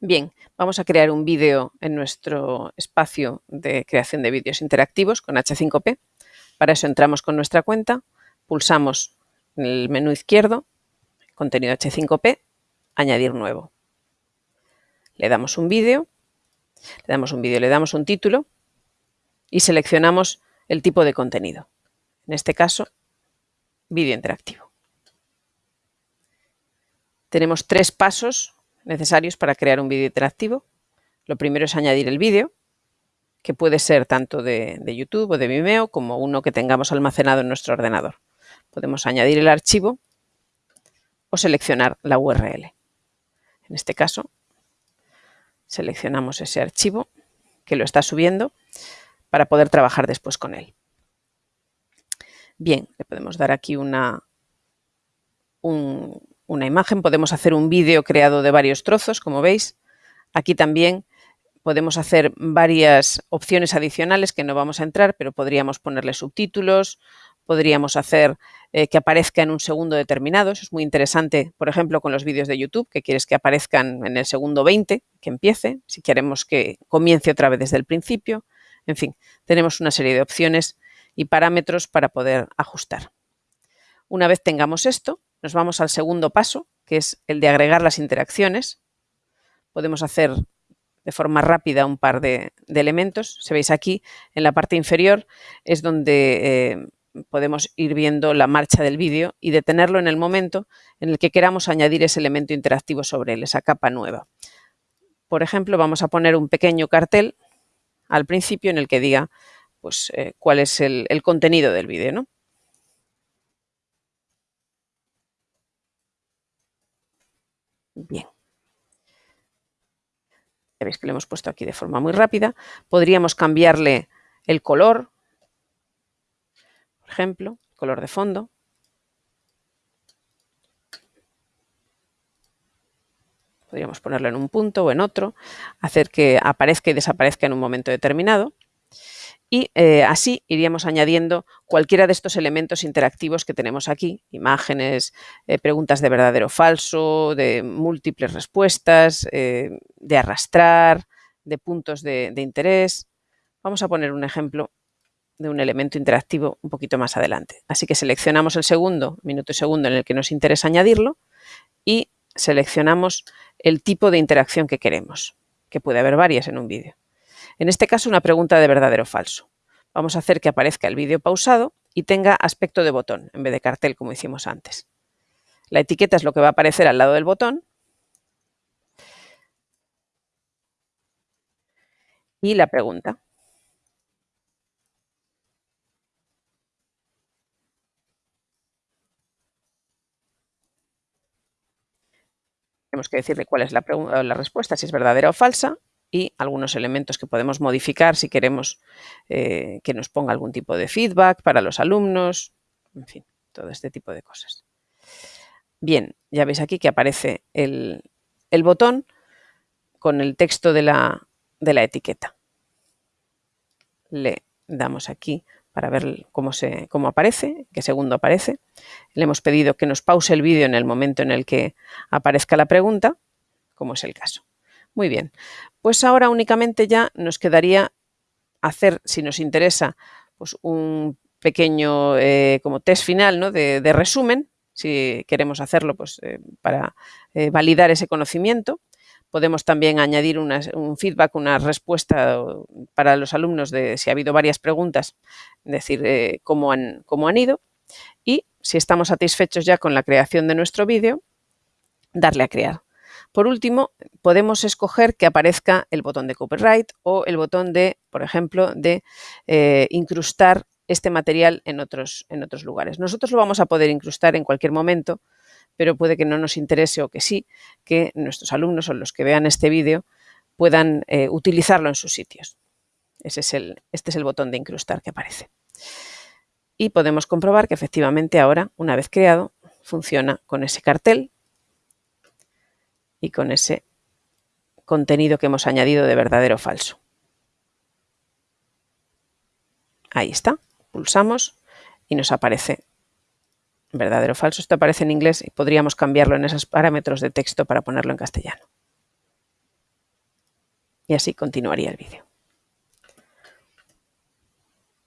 Bien, vamos a crear un vídeo en nuestro espacio de creación de vídeos interactivos con H5P. Para eso entramos con nuestra cuenta, pulsamos en el menú izquierdo, contenido H5P, añadir nuevo. Le damos un vídeo, le damos un vídeo, le damos un título y seleccionamos el tipo de contenido. En este caso, vídeo interactivo. Tenemos tres pasos necesarios para crear un vídeo interactivo. Lo primero es añadir el vídeo, que puede ser tanto de, YouTube o de Vimeo como uno que tengamos almacenado en nuestro ordenador. Podemos añadir el archivo o seleccionar la URL. En este caso, seleccionamos ese archivo que lo está subiendo para poder trabajar después con él. Bien, le podemos dar aquí una, un, una imagen, podemos hacer un vídeo creado de varios trozos, como veis. Aquí también podemos hacer varias opciones adicionales que no vamos a entrar, pero podríamos ponerle subtítulos, podríamos hacer eh, que aparezca en un segundo determinado. Eso es muy interesante, por ejemplo, con los vídeos de YouTube, que quieres que aparezcan en el segundo 20, que empiece, si queremos que comience otra vez desde el principio. En fin, tenemos una serie de opciones y parámetros para poder ajustar. Una vez tengamos esto, nos vamos al segundo paso, que es el de agregar las interacciones. Podemos hacer de forma rápida un par de, elementos. Se veis aquí, en la parte inferior, es donde eh, podemos ir viendo la marcha del vídeo y detenerlo en el momento en el que queramos añadir ese elemento interactivo sobre él, esa capa nueva. Por ejemplo, vamos a poner un pequeño cartel al principio en el que diga pues, eh, cuál es el, el contenido del vídeo. ¿no? Bien. Ya veis que lo hemos puesto aquí de forma muy rápida. Podríamos cambiarle el color, por ejemplo, color de fondo. Podríamos ponerlo en un punto o en otro, hacer que aparezca y desaparezca en un momento determinado y eh, así iríamos añadiendo cualquiera de estos elementos interactivos que tenemos aquí, imágenes, eh, preguntas de verdadero o falso, de múltiples respuestas, eh, de arrastrar, de puntos de, de interés. Vamos a poner un ejemplo de un elemento interactivo un poquito más adelante. Así que seleccionamos el segundo, minuto y segundo en el que nos interesa añadirlo y seleccionamos el tipo de interacción que queremos, que puede haber varias en un vídeo. En este caso, una pregunta de verdadero o falso. Vamos a hacer que aparezca el vídeo pausado y tenga aspecto de botón en vez de cartel, como hicimos antes. La etiqueta es lo que va a aparecer al lado del botón. Y la pregunta. Tenemos que decirle cuál es la, la respuesta, si es verdadera o falsa, y algunos elementos que podemos modificar si queremos eh, que nos ponga algún tipo de feedback para los alumnos, en fin, todo este tipo de cosas. Bien, ya veis aquí que aparece el, botón con el texto de la, de la, etiqueta. Le damos aquí para ver cómo, se, cómo aparece, qué segundo aparece. Le hemos pedido que nos pause el vídeo en el momento en el que aparezca la pregunta, como es el caso. Muy bien, pues ahora únicamente ya nos quedaría hacer, si nos interesa, pues un pequeño eh, como test final ¿no? de, resumen, si queremos hacerlo pues, eh, para eh, validar ese conocimiento. Podemos también añadir un feedback, una respuesta para los alumnos de si ha habido varias preguntas, decir cómo, han, cómo han ido. Y si estamos satisfechos ya con la creación de nuestro vídeo, darle a crear. Por último, podemos escoger que aparezca el botón de copyright o el botón de, por ejemplo, de eh, incrustar este material en otros, en otros lugares. Nosotros lo vamos a poder incrustar en cualquier momento, pero puede que no nos interese o que sí, que nuestros alumnos o los que vean este vídeo puedan eh, utilizarlo en sus sitios. Este es el botón de incrustar que aparece. Y podemos comprobar que efectivamente ahora, una vez creado, funciona con ese cartel y con ese contenido que hemos añadido de verdadero o falso. Ahí está, pulsamos y nos aparece verdadero o falso. Esto aparece en inglés y podríamos cambiarlo en esos parámetros de texto para ponerlo en castellano. y así continuaría el vídeo.